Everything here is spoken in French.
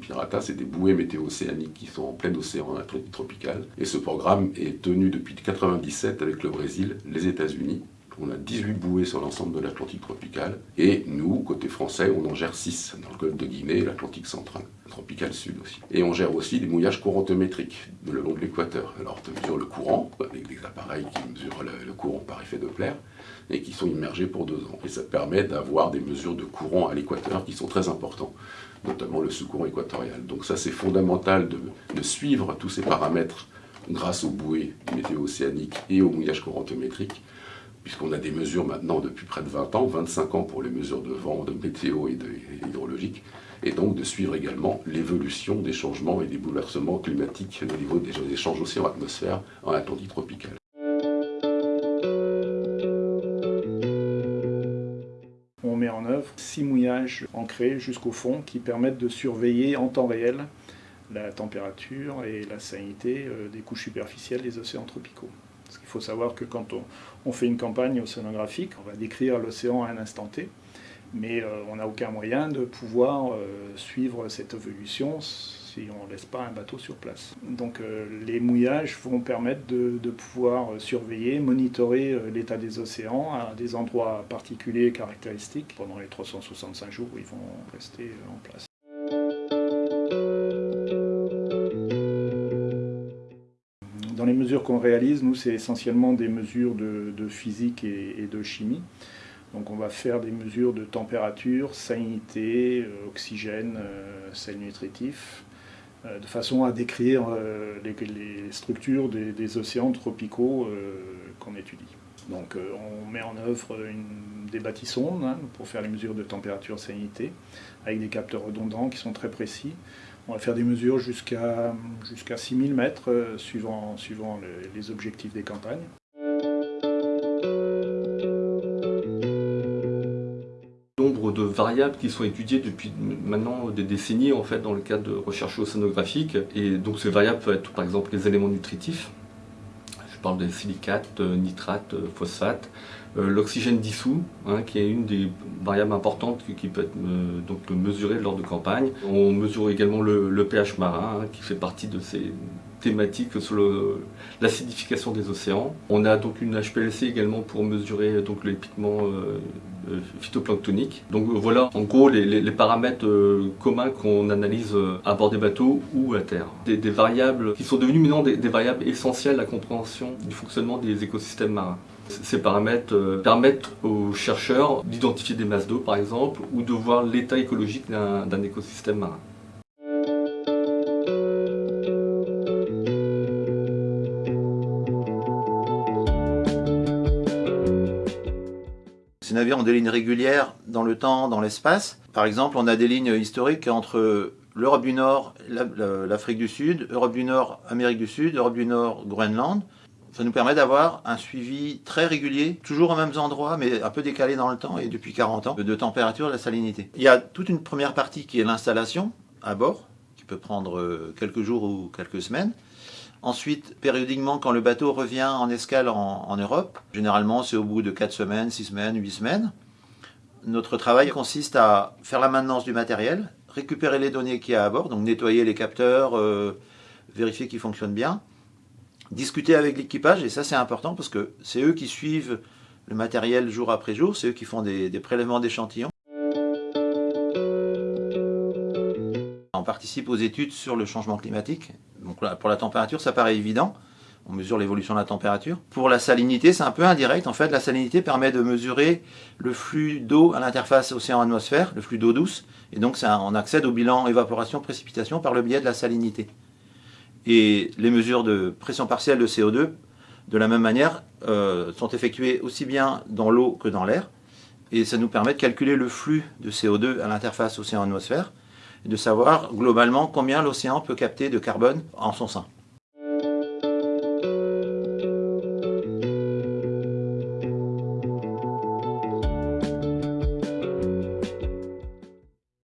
Pirata, c'est des bouées météo-océaniques qui sont en plein océan tropical. Et ce programme est tenu depuis 1997 avec le Brésil, les États-Unis. On a 18 bouées sur l'ensemble de l'Atlantique tropical. Et nous, côté français, on en gère 6 dans le golfe de Guinée l'Atlantique central, tropical sud aussi. Et on gère aussi des mouillages courantométriques le long de l'équateur. Alors on mesure le courant avec des appareils qui mesurent le, courant par effet Doppler et qui sont immergés pour deux ans. Et ça permet d'avoir des mesures de courant à l'équateur qui sont très importants, notamment le sous-courant équatorial. Donc ça c'est fondamental de, suivre tous ces paramètres grâce aux bouées météo-océaniques et au mouillage courantométrique puisqu'on a des mesures maintenant depuis près de 20 ans, 25 ans pour les mesures de vent, de météo et, de, hydrologique, et donc de suivre également l'évolution des changements et des bouleversements climatiques au niveau des échanges océan-atmosphère en Atlantique tropicale. On met en œuvre six mouillages ancrés jusqu'au fond qui permettent de surveiller en temps réel la température et la salinité euh, des couches superficielles des océans tropicaux. Parce qu'il faut savoir que quand on, fait une campagne océanographique, on va décrire l'océan à un instant T, mais euh, on n'a aucun moyen de pouvoir euh, suivre cette évolution si on ne laisse pas un bateau sur place. Donc euh, les mouillages vont permettre de, pouvoir surveiller, monitorer l'état des océans à des endroits particuliers et caractéristiques pendant les 365 jours où ils vont rester en place. Mesures qu'on réalise, nous, c'est essentiellement des mesures de, physique et, de chimie. Donc on va faire des mesures de température, salinité, euh, oxygène, euh, sel nutritif, euh, de façon à décrire les, structures des, océans tropicaux qu'on étudie. Donc on met en œuvre des bâtissons hein, pour faire les mesures de température, salinité, avec des capteurs redondants qui sont très précis. On va faire des mesures jusqu'à jusqu'à 6000 mètres euh, suivant, suivant les objectifs des campagnes. nombre de variables qui sont étudiées depuis maintenant des décennies en fait dans le cadre de recherche océanographique et donc ces variables peuvent être par exemple les éléments nutritifs parle des silicates, nitrates, phosphates euh, l'oxygène dissous, hein, qui est une des variables importantes qui, peut être euh, mesurée lors de campagne. On mesure également le, pH marin, hein, qui fait partie de ces thématiques sur l'acidification des océans. On a donc une HPLC également pour mesurer donc, les pigments euh, phytoplanctoniques. Donc voilà en gros les, paramètres communs qu'on analyse à bord des bateaux ou à terre. Des, variables qui sont devenues maintenant des variables essentielles à la compréhension du fonctionnement des écosystèmes marins. Ces paramètres euh, permettent aux chercheurs d'identifier des masses d'eau par exemple ou de voir l'état écologique d'un écosystème marin. Ces navires ont des lignes régulières dans le temps, dans l'espace. Par exemple, on a des lignes historiques entre l'Europe du Nord, l'Afrique du Sud, Europe du Nord, Amérique du Sud, Europe du Nord, Groenland ça nous permet d'avoir un suivi très régulier, toujours aux mêmes endroits, mais un peu décalé dans le temps et depuis 40 ans, de température et de salinité. Il y a toute une première partie qui est l'installation à bord, qui peut prendre euh, quelques jours ou quelques semaines. Ensuite, périodiquement, quand le bateau revient en escale en, Europe, généralement c'est au bout de 4 semaines, 6 semaines, 8 semaines, notre travail consiste à faire la maintenance du matériel, récupérer les données qu'il y a à bord, donc nettoyer les capteurs, euh, vérifier qu'ils fonctionnent bien, discuter avec l'équipage, et ça c'est important parce que c'est eux qui suivent le matériel jour après jour, c'est eux qui font des, prélèvements d'échantillons. On participe aux études sur le changement climatique. Pour la température, ça paraît évident. On mesure l'évolution de la température. Pour la salinité, c'est un peu indirect. En fait, la salinité permet de mesurer le flux d'eau à l'interface océan-atmosphère, le flux d'eau douce. Et donc, on accède au bilan évaporation-précipitation par le biais de la salinité. Et les mesures de pression partielle de CO2, de la même manière, euh, sont effectuées aussi bien dans l'eau que dans l'air. Et ça nous permet de calculer le flux de CO2 à l'interface océan-atmosphère de savoir globalement combien l'océan peut capter de carbone en son sein.